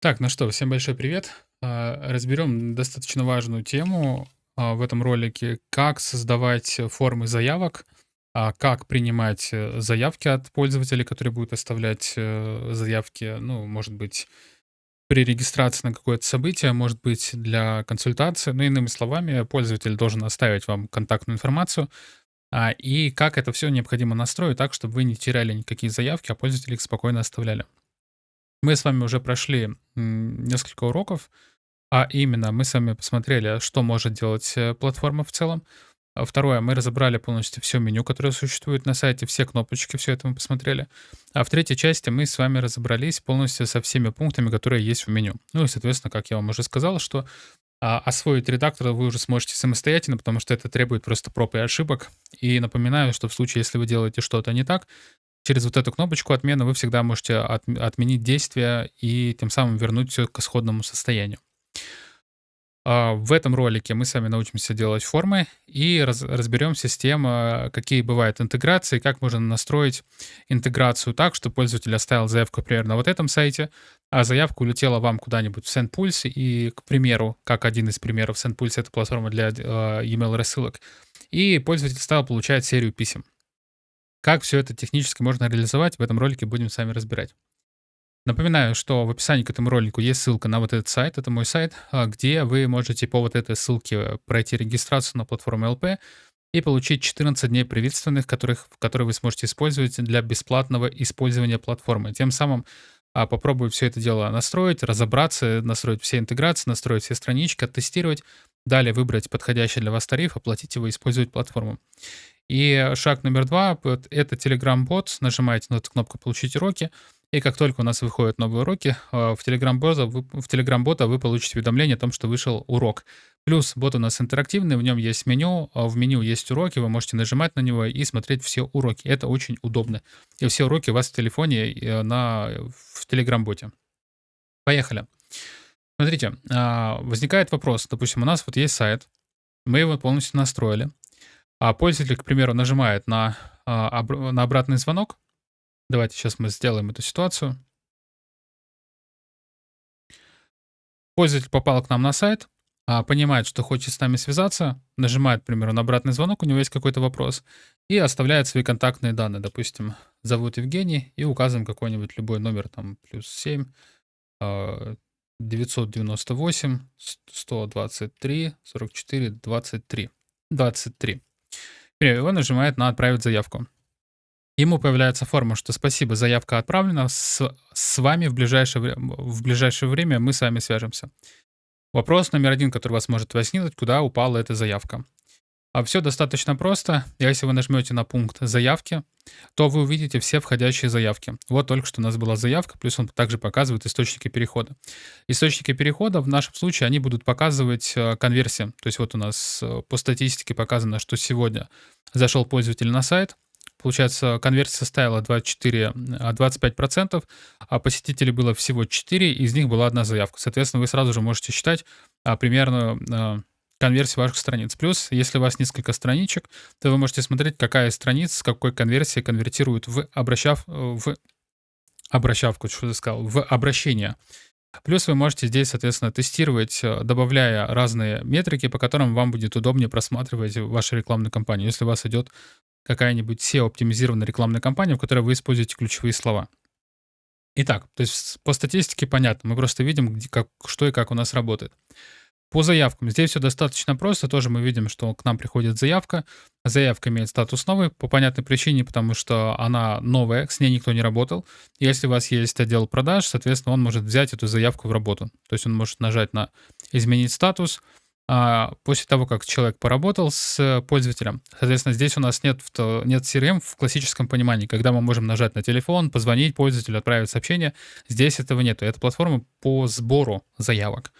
Так, ну что, всем большой привет. А, Разберем достаточно важную тему а, в этом ролике. Как создавать формы заявок, а, как принимать э, заявки от пользователей, которые будут оставлять э, заявки, ну, может быть, при регистрации на какое-то событие, может быть, для консультации. Ну, иными словами, пользователь должен оставить вам контактную информацию, и как это все необходимо настроить так, чтобы вы не теряли никакие заявки, а пользователи их спокойно оставляли. Мы с вами уже прошли несколько уроков, а именно мы с вами посмотрели, что может делать э, платформа в целом. А Второе, мы разобрали полностью все меню, которое существует на сайте, все кнопочки, все это мы посмотрели. А в третьей части мы с вами разобрались полностью со всеми пунктами, которые есть в меню. Ну и, соответственно, как я вам уже сказал, что а, освоить редактор вы уже сможете самостоятельно, потому что это требует просто проб и ошибок. И напоминаю, что в случае, если вы делаете что-то не так, Через вот эту кнопочку отмены вы всегда можете отм- отменить действие и тем самым вернуть все к исходному состоянию. А, В этом ролике мы с вами научимся делать формы и раз- разберем систему, какие бывают интеграции, как можно настроить интеграцию так, что пользователь оставил заявку, например, на вот этом сайте, а заявка улетела вам куда-нибудь в SendPulse, и, к примеру, как один из примеров, SendPulse— это платформа для э, email рассылок, и пользователь стал получать серию писем. Как все это технически можно реализовать, в этом ролике будем с вами разбирать. Напоминаю, что в описании к этому ролику есть ссылка на вот этот сайт, это мой сайт, а, где вы можете по вот этой ссылке пройти регистрацию на платформу ЛП и получить 14 дней приветственных, которых, которые вы сможете использовать для бесплатного использования платформы. Тем самым а, попробую все это дело настроить, разобраться, настроить все интеграции, настроить все странички, оттестировать, далее выбрать подходящий для вас тариф, оплатить его и использовать платформу. И шаг номер два это Telegram-бот. Нажимаете на эту кнопку «Получить уроки». И как только у нас выходят новые уроки, а, в Telegram-бота вы, в Telegram-бота вы получите уведомление о том, что вышел урок. Плюс бот у нас интерактивный, в нем есть меню, а в меню есть уроки, вы можете нажимать на него и смотреть все уроки. Это очень удобно. И все уроки у вас в телефоне э, на, в Telegram-боте. Поехали. Смотрите, а, возникает вопрос. Допустим, у нас вот есть сайт, мы его полностью настроили. А пользователь, к примеру, нажимает на, а, на обратный звонок. Давайте сейчас мы сделаем эту ситуацию. Пользователь попал к нам на сайт, а, понимает, что хочет с нами связаться, нажимает, к примеру, на обратный звонок, у него есть какой-то вопрос, и оставляет свои контактные данные. Допустим, зовут Евгений, и указываем какой-нибудь любой номер, там, плюс 7, 998, 123, 44, 23. 23 он нажимает на «Отправить заявку». Ему появляется форма, что спасибо, заявка отправлена, с, с вами в ближайшее, в ближайшее время мы с вами свяжемся. Вопрос номер один, который вас может возникнуть, куда упала эта заявка. А все достаточно просто. Если вы нажмете на пункт заявки, то вы увидите все входящие заявки. Вот только что у нас была заявка, плюс он также показывает источники перехода. Источники перехода в нашем случае, они будут показывать э, конверсии. То есть вот у нас э, по статистике показано, что сегодня зашел пользователь на сайт, Получается, конверсия составила 24, 25%, а, а посетителей было всего 4, из них была одна заявка. Соответственно, вы сразу же можете считать а, примерно а, конверсии ваших страниц. Плюс, если у вас несколько страничек, то вы можете смотреть, какая страница с какой конверсией конвертирует в, обращав, в обращавку, что я сказал, в обращение. Плюс вы можете здесь, соответственно, тестировать, э, добавляя разные метрики, по которым вам будет удобнее просматривать вашу рекламную кампанию, если у вас идет какая-нибудь SEO-оптимизированная рекламная кампания, в которой вы используете ключевые слова. Итак, то есть по статистике понятно, мы просто видим, где, как, что и как у нас работает. По заявкам. Здесь все достаточно просто. Тоже мы видим, что к нам приходит заявка. Заявка имеет статус новый по понятной причине, потому что она новая, с ней никто не работал. Если у вас есть отдел продаж, соответственно, он может взять эту заявку в работу. То есть он может нажать на «Изменить статус», а после того, как человек поработал с пользователем. Соответственно, здесь у нас нет, нет CRM в классическом понимании, когда мы можем нажать на телефон, позвонить пользователю, отправить сообщение. Здесь этого нет. Это платформа по сбору заявок.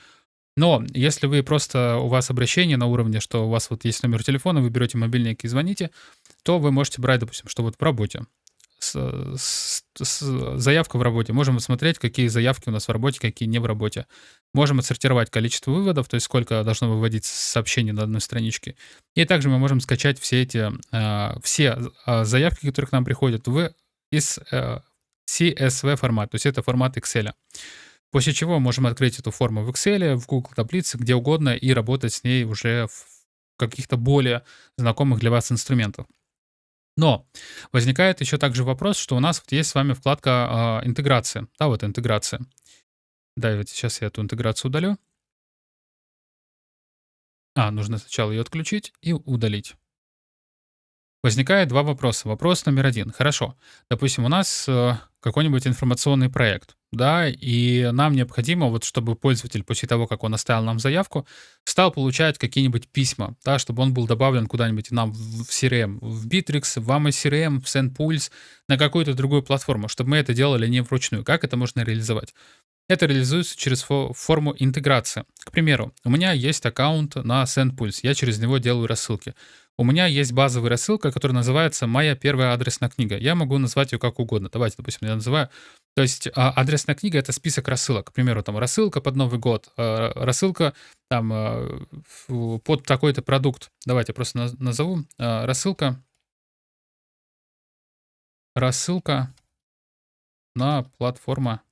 Но если вы просто, у вас обращение на уровне, что у вас вот есть номер телефона, вы берете мобильник и звоните, то вы можете брать, допустим, что вот в работе. С, с, с, заявка в работе. Можем смотреть, какие заявки у нас в работе, какие не в работе. Можем отсортировать количество выводов, то есть сколько должно выводить сообщений на одной страничке. И также мы можем скачать все эти, э, все э, заявки, которые к нам приходят, в из э, CSV формат, то есть это формат Excel. После чего можем открыть эту форму в Excel, в Google таблице, где угодно, и работать с ней уже в каких-то более знакомых для вас инструментах. Но возникает еще также вопрос, что у нас вот есть с вами вкладка э, интеграция. Да, вот интеграция. Давайте сейчас я эту интеграцию удалю. А, нужно сначала ее отключить и удалить. Возникает два вопроса. Вопрос номер один. Хорошо. Допустим, у нас э, какой-нибудь информационный проект, да, и нам необходимо, вот чтобы пользователь после того, как он оставил нам заявку, стал получать какие-нибудь письма, да, чтобы он был добавлен куда-нибудь нам в CRM, в Bittrex, в AMA CRM, в SendPulse, на какую-то другую платформу, чтобы мы это делали не вручную. Как это можно реализовать? Это реализуется через форму интеграции. К примеру, у меня есть аккаунт на SendPulse, я через него делаю рассылки. У меня есть базовая рассылка, которая называется «Моя первая адресная книга». Я могу назвать ее как угодно. Давайте, допустим, я называю. То есть а, адресная книга — это список рассылок. К примеру, там рассылка под Новый год, а, рассылка там а, под такой-то продукт. Давайте просто назову. Рассылка. Рассылка на платформа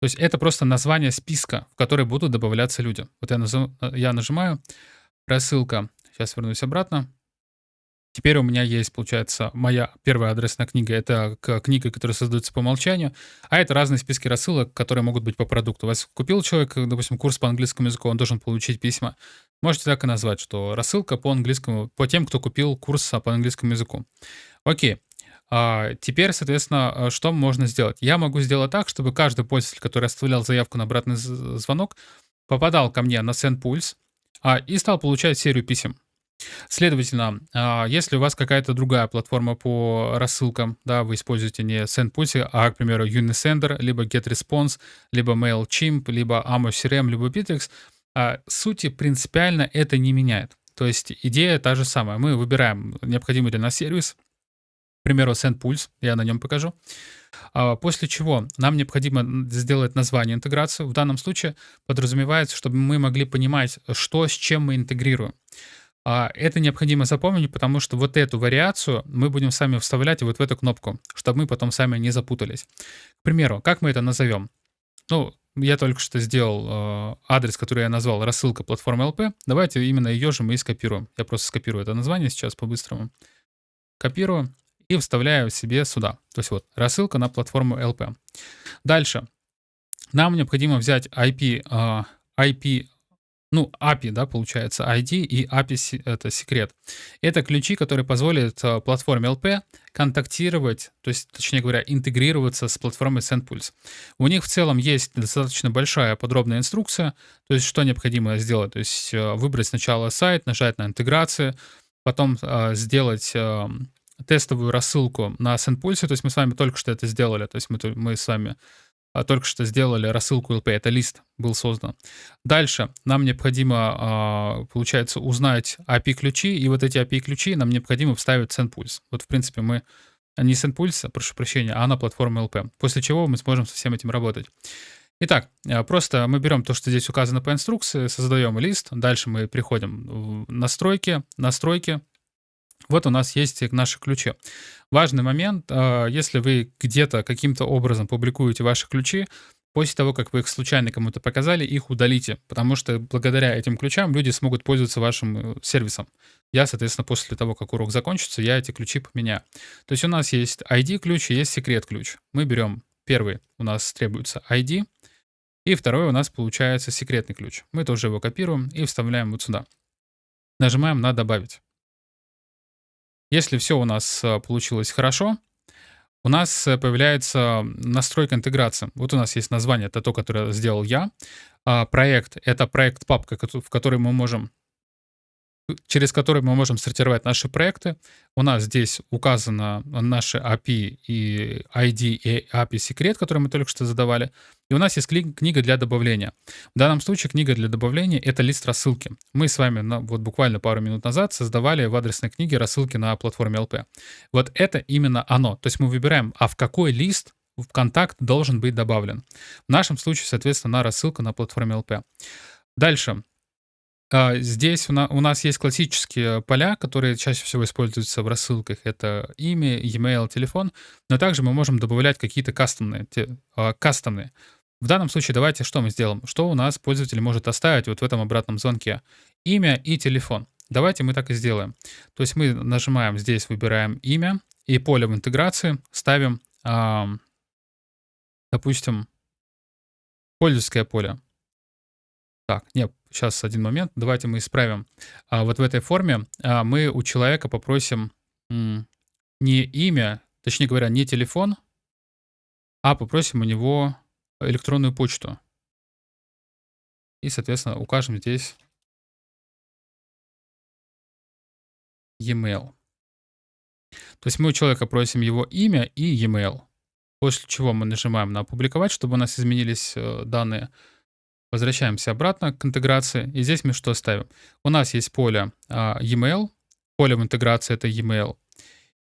то есть это просто название списка, в который будут добавляться люди. Вот я, назов... я нажимаю рассылка. Сейчас вернусь обратно. Теперь у меня есть, получается, моя первая адресная книга. Это книга, которая создается по умолчанию. А это разные списки рассылок, которые могут быть по продукту. У вас купил человек, допустим, курс по английскому языку, он должен получить письма. Можете так и назвать, что рассылка по английскому, по тем, кто купил курс по английскому языку. Окей. А, теперь, соответственно, что можно сделать? Я могу сделать так, чтобы каждый пользователь, который оставлял заявку на обратный звонок, попадал ко мне на SendPulse а, и стал получать серию писем. Следовательно, а, если у вас какая-то другая платформа по рассылкам, да, вы используете не SendPulse, а, к примеру, Unisender, либо GetResponse, либо MailChimp, либо AmoCRM, либо Bittrex, а, сути принципиально это не меняет. То есть идея та же самая. Мы выбираем необходимый для нас сервис, примеру, SendPulse, я на нем покажу. А, после чего нам необходимо сделать название интеграции. В данном случае подразумевается, чтобы мы могли понимать, что с чем мы интегрируем. А, это необходимо запомнить, потому что вот эту вариацию мы будем сами вставлять вот в эту кнопку, чтобы мы потом сами не запутались. К примеру, как мы это назовем? Ну, я только что сделал э, адрес, который я назвал рассылка платформы LP. Давайте именно ее же мы и скопируем. Я просто скопирую это название сейчас по-быстрому. Копирую и вставляю себе сюда. То есть вот рассылка на платформу LP. Дальше. Нам необходимо взять IP, IP а, ну, API, да, получается, ID и API — это секрет. Это ключи, которые позволят а, платформе LP контактировать, то есть, точнее говоря, интегрироваться с платформой SendPulse. У них в целом есть достаточно большая подробная инструкция, то есть, что необходимо сделать. То есть, а, выбрать сначала сайт, нажать на интеграцию, потом сделать тестовую рассылку на SendPulse, то есть мы с вами только что это сделали, то есть мы, мы с вами только что сделали рассылку LP, это лист был создан. Дальше нам необходимо, а, получается, узнать API-ключи, и вот эти API-ключи нам необходимо вставить в SendPulse. Вот, в принципе, мы не SendPulse, прошу прощения, а на платформу LP, после чего мы сможем со всем этим работать. Итак, а, просто мы берем то, что здесь указано по инструкции, создаем лист, дальше мы приходим в настройки, настройки, вот у нас есть наши ключи. Важный момент, а, если вы где-то каким-то образом публикуете ваши ключи, после того, как вы их случайно кому-то показали, их удалите, потому что благодаря этим ключам люди смогут пользоваться вашим э, сервисом. Я, соответственно, после того, как урок закончится, я эти ключи поменяю. То есть у нас есть ID-ключ и есть секрет-ключ. Мы берем первый, у нас требуется ID, и второй у нас получается секретный ключ. Мы тоже его копируем и вставляем вот сюда. Нажимаем на «Добавить». Если все у нас э, получилось хорошо, у нас э, появляется настройка интеграции. Вот у нас есть название, это то, которое сделал я. А проект — это проект папка, в которой мы можем через который мы можем сортировать наши проекты. У нас здесь указано наши API и ID и API секрет, который мы только что задавали. И у нас есть книга для добавления. В данном случае книга для добавления — это лист рассылки. Мы с вами на, вот буквально пару минут назад создавали в адресной книге рассылки на платформе LP. Вот это именно оно. То есть мы выбираем, а в какой лист в контакт должен быть добавлен. В нашем случае, соответственно, на рассылку на платформе LP. Дальше. А, здесь у на у нас есть классические поля, которые чаще всего используются в рассылках. Это имя, e-mail, телефон. Но также мы можем добавлять какие-то кастомные а, кастомные. В данном случае давайте что мы сделаем? Что у нас пользователь может оставить вот в этом обратном звонке? Имя и телефон. Давайте мы так и сделаем. То есть мы нажимаем здесь, выбираем имя и поле в интеграции ставим, допустим, пользовательское поле. Так, нет, сейчас один момент. Давайте мы исправим. А, вот в этой форме а, мы у человека попросим не имя, точнее говоря, не телефон, а попросим у него электронную почту. И, соответственно, укажем здесь e-mail. То есть мы у человека просим его имя и e-mail. После чего мы нажимаем на «Опубликовать», чтобы у нас изменились э, данные. Возвращаемся обратно к интеграции. И здесь мы что ставим? У нас есть поле а, e-mail. Поле в интеграции — это e-mail.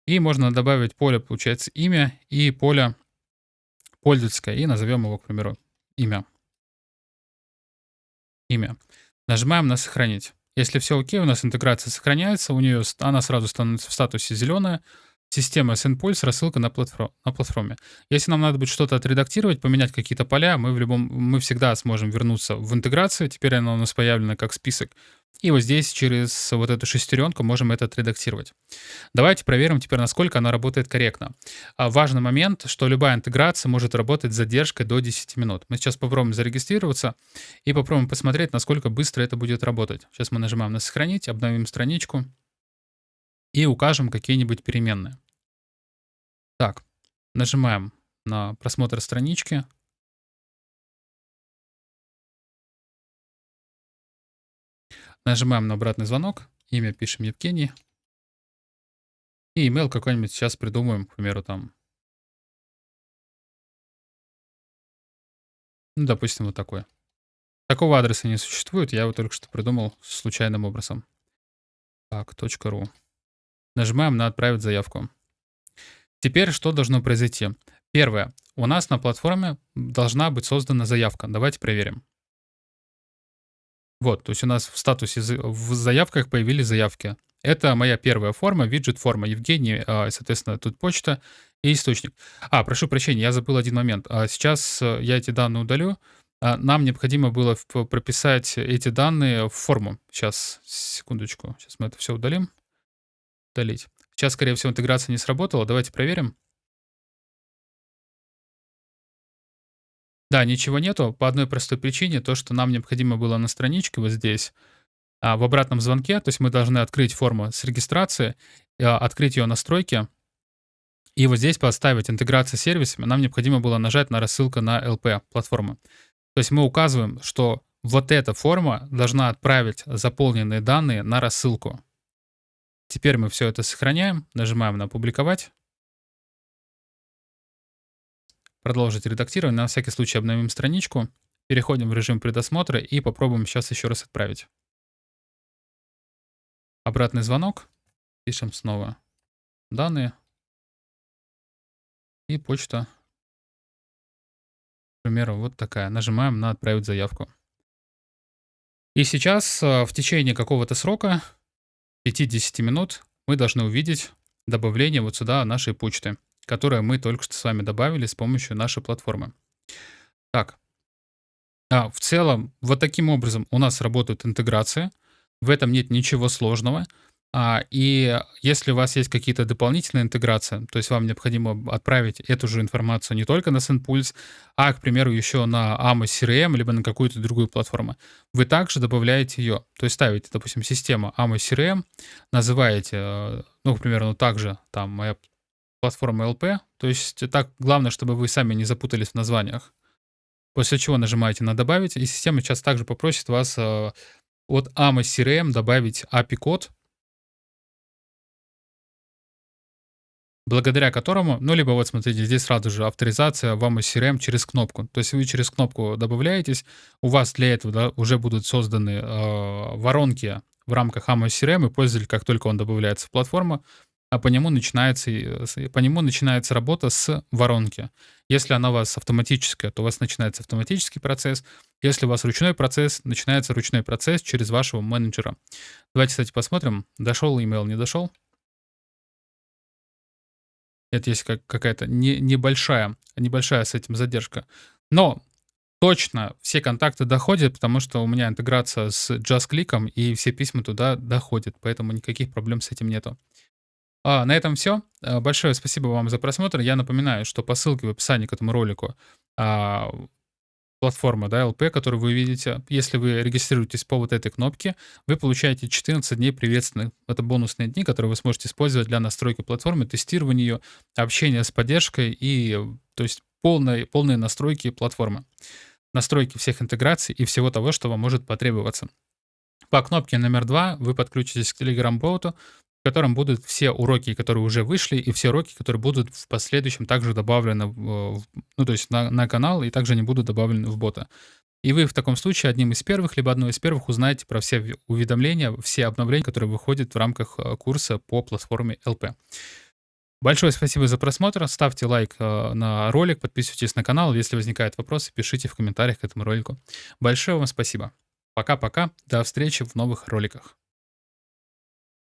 И можно добавить поле, получается, имя и поле пользовательское. И назовем его, к примеру, имя. Имя. Нажимаем на «Сохранить». Если все окей, у нас интеграция сохраняется, у нее она сразу становится в статусе зеленая, система SendPulse, рассылка на, платформ, на платформе. Если нам надо будет что-то отредактировать, поменять какие-то поля, мы, в любом, мы всегда сможем вернуться в интеграцию. Теперь она у нас появлена как список. И вот здесь через вот эту шестеренку можем это отредактировать. Давайте проверим теперь, насколько она работает корректно. А важный момент, что любая интеграция может работать с задержкой до 10 минут. Мы сейчас попробуем зарегистрироваться и попробуем посмотреть, насколько быстро это будет работать. Сейчас мы нажимаем на «Сохранить», обновим страничку и укажем какие-нибудь переменные. Так, нажимаем на просмотр странички. Нажимаем на обратный звонок. Имя пишем Евгений. И email какой-нибудь сейчас придумаем, к примеру, там. Ну, допустим, вот такой. Такого адреса не существует, я его только что придумал случайным образом. Так, .ru. Нажимаем на «Отправить заявку». Теперь что должно произойти? Первое. У нас на платформе должна быть создана заявка. Давайте проверим. Вот, то есть у нас в статусе в заявках появились заявки. Это моя первая форма, виджет-форма. Евгений, а, соответственно, тут почта и источник. А, прошу прощения, я забыл один момент. А сейчас э, я эти данные удалю. А, нам необходимо было прописать эти данные в форму. Сейчас, секундочку. Сейчас мы это все удалим. Удалить. Сейчас, скорее всего, интеграция не сработала. Давайте проверим. Да, ничего нету. По одной простой причине. То, что нам необходимо было на страничке вот здесь, а, в обратном звонке. То есть мы должны открыть форму с регистрации, а, открыть ее настройки. И вот здесь поставить интеграция с сервисами. Нам необходимо было нажать на рассылку на LP платформы. То есть мы указываем, что вот эта форма должна отправить заполненные данные на рассылку. Теперь мы все это сохраняем, нажимаем на «Опубликовать». Продолжить редактирование. На всякий случай обновим страничку. Переходим в режим предосмотра и попробуем сейчас еще раз отправить. Обратный звонок. Пишем снова данные. И почта. К примеру, вот такая. Нажимаем на «Отправить заявку». И сейчас э, в течение какого-то срока 5-10 минут мы должны увидеть добавление вот сюда нашей почты, которую мы только что с вами добавили с помощью нашей платформы. Так, а, в целом, вот таким образом у нас работают интеграции. В этом нет ничего сложного. А, и если у вас есть какие-то дополнительные интеграции, то есть вам необходимо отправить эту же информацию не только на SendPulse, а, к примеру, еще на Amos CRM, либо на какую-то другую платформу, вы также добавляете ее. То есть ставите, допустим, систему Amos CRM, называете, э, ну, к примеру, ну, также там моя платформа LP, то есть так главное, чтобы вы сами не запутались в названиях. После чего нажимаете на «Добавить», и система сейчас также попросит вас э, от Amos CRM добавить API-код, благодаря которому, ну, либо вот смотрите, здесь сразу же авторизация вам из CRM через кнопку. То есть вы через кнопку добавляетесь, у вас для этого да, уже будут созданы э, воронки в рамках AMO CRM, и пользователь, как только он добавляется в платформу, а по нему начинается, по нему начинается работа с воронки. Если она у вас автоматическая, то у вас начинается автоматический процесс. Если у вас ручной процесс, начинается ручной процесс через вашего менеджера. Давайте, кстати, посмотрим, дошел email, не дошел. Это есть как, какая-то не, небольшая, небольшая с этим задержка. Но точно все контакты доходят, потому что у меня интеграция с JustClick, и все письма туда доходят, поэтому никаких проблем с этим нету. А, на этом все. А, большое спасибо вам за просмотр. Я напоминаю, что по ссылке в описании к этому ролику а, платформа да, LP, которую вы видите. Если вы регистрируетесь по вот этой кнопке, вы получаете 14 дней приветственных. Это бонусные дни, которые вы сможете использовать для настройки платформы, тестирования ее, общения с поддержкой и то есть полной, полные настройки платформы. Настройки всех интеграций и всего того, что вам может потребоваться. По кнопке номер два вы подключитесь к Telegram-боту, в котором будут все уроки, которые уже вышли, и все уроки, которые будут в последующем также добавлены, ну, то есть на, на канал, и также не будут добавлены в бота. И вы в таком случае одним из первых, либо одной из первых узнаете про все уведомления, все обновления, которые выходят в рамках э, курса по платформе LP. Большое спасибо за просмотр. Ставьте лайк э, на ролик, подписывайтесь на канал. Если возникают вопросы, пишите в комментариях к этому ролику. Большое вам спасибо. Пока-пока. До встречи в новых роликах.